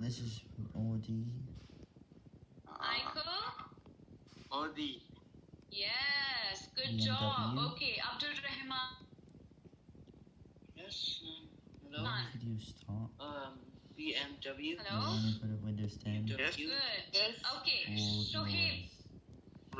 This is Audi. Michael? Audi. Yes, good BMW. job. Okay, Abdul Rahman. Yes. Uh, um, Hello. Could Video start. Um, BMW. Hello? Running the Windows 10. Yes. Good. Yes. Okay, Rolls